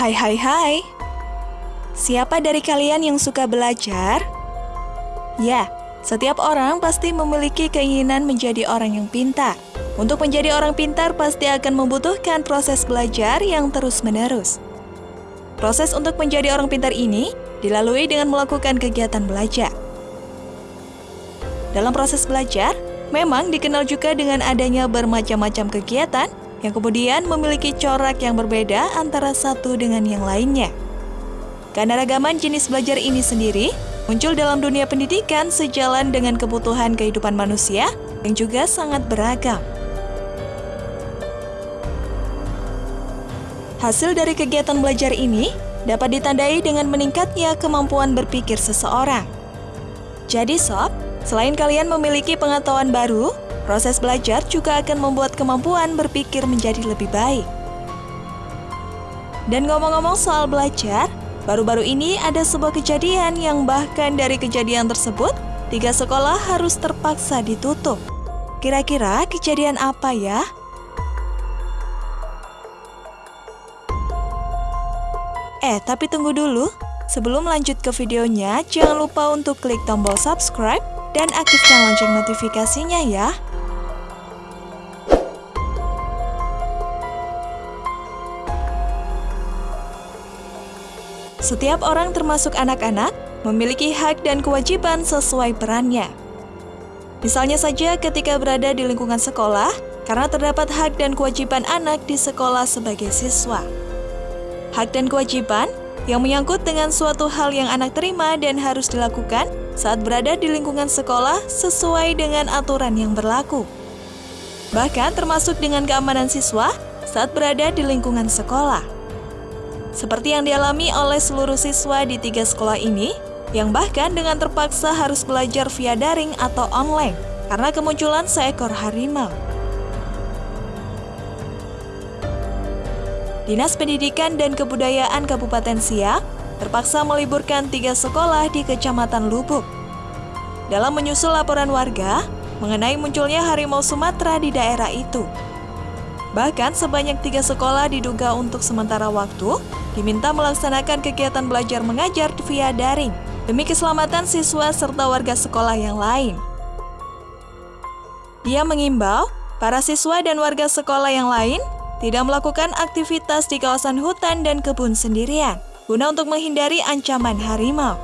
Hai hai hai Siapa dari kalian yang suka belajar? Ya, setiap orang pasti memiliki keinginan menjadi orang yang pintar. Untuk menjadi orang pintar pasti akan membutuhkan proses belajar yang terus-menerus. Proses untuk menjadi orang pintar ini dilalui dengan melakukan kegiatan belajar. Dalam proses belajar, memang dikenal juga dengan adanya bermacam-macam kegiatan yang kemudian memiliki corak yang berbeda antara satu dengan yang lainnya. Keanekaragaman jenis belajar ini sendiri muncul dalam dunia pendidikan sejalan dengan kebutuhan kehidupan manusia yang juga sangat beragam. Hasil dari kegiatan belajar ini dapat ditandai dengan meningkatnya kemampuan berpikir seseorang. Jadi sob, selain kalian memiliki pengetahuan baru, proses belajar juga akan membuat kemampuan berpikir menjadi lebih baik. Dan ngomong-ngomong soal belajar, baru-baru ini ada sebuah kejadian yang bahkan dari kejadian tersebut, tiga sekolah harus terpaksa ditutup. Kira-kira kejadian apa ya? Eh, tapi tunggu dulu. Sebelum lanjut ke videonya, jangan lupa untuk klik tombol subscribe dan aktifkan lonceng notifikasinya ya. Setiap orang termasuk anak-anak memiliki hak dan kewajiban sesuai perannya. Misalnya saja ketika berada di lingkungan sekolah, karena terdapat hak dan kewajiban anak di sekolah sebagai siswa hak dan kewajiban yang menyangkut dengan suatu hal yang anak terima dan harus dilakukan saat berada di lingkungan sekolah sesuai dengan aturan yang berlaku. Bahkan termasuk dengan keamanan siswa saat berada di lingkungan sekolah. Seperti yang dialami oleh seluruh siswa di tiga sekolah ini, yang bahkan dengan terpaksa harus belajar via daring atau online karena kemunculan seekor harimau. Dinas Pendidikan dan Kebudayaan Kabupaten Siak terpaksa meliburkan tiga sekolah di Kecamatan Lubuk. Dalam menyusul laporan warga mengenai munculnya harimau Sumatera di daerah itu. Bahkan sebanyak tiga sekolah diduga untuk sementara waktu diminta melaksanakan kegiatan belajar mengajar via daring demi keselamatan siswa serta warga sekolah yang lain. Dia mengimbau para siswa dan warga sekolah yang lain tidak melakukan aktivitas di kawasan hutan dan kebun sendirian, guna untuk menghindari ancaman harimau.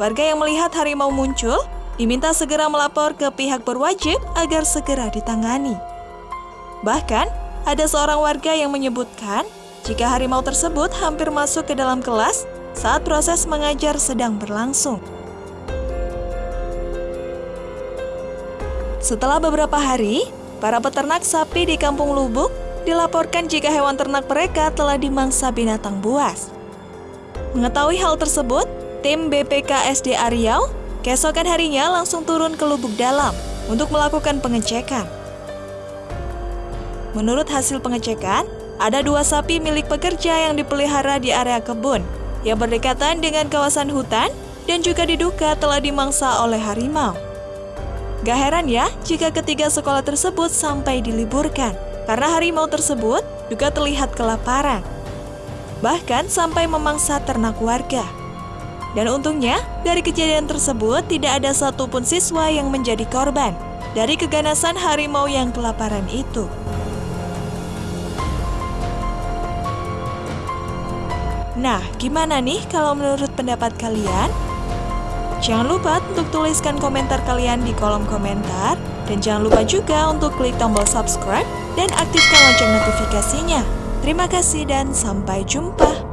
Warga yang melihat harimau muncul diminta segera melapor ke pihak berwajib agar segera ditangani. Bahkan, ada seorang warga yang menyebutkan jika harimau tersebut hampir masuk ke dalam kelas saat proses mengajar sedang berlangsung. Setelah beberapa hari, para peternak sapi di Kampung Lubuk dilaporkan jika hewan ternak mereka telah dimangsa binatang buas. Mengetahui hal tersebut, tim BPKSD Riau keesokan harinya langsung turun ke lubuk dalam untuk melakukan pengecekan. Menurut hasil pengecekan, ada dua sapi milik pekerja yang dipelihara di area kebun yang berdekatan dengan kawasan hutan dan juga diduga telah dimangsa oleh harimau. Gak heran ya jika ketiga sekolah tersebut sampai diliburkan karena harimau tersebut juga terlihat kelaparan. Bahkan sampai memangsa ternak warga. Dan untungnya, dari kejadian tersebut tidak ada satupun siswa yang menjadi korban dari keganasan harimau yang kelaparan itu. Nah, gimana nih kalau menurut pendapat kalian? Jangan lupa untuk tuliskan komentar kalian di kolom komentar. Dan jangan lupa juga untuk klik tombol subscribe dan aktifkan lonceng notifikasinya. Terima kasih dan sampai jumpa.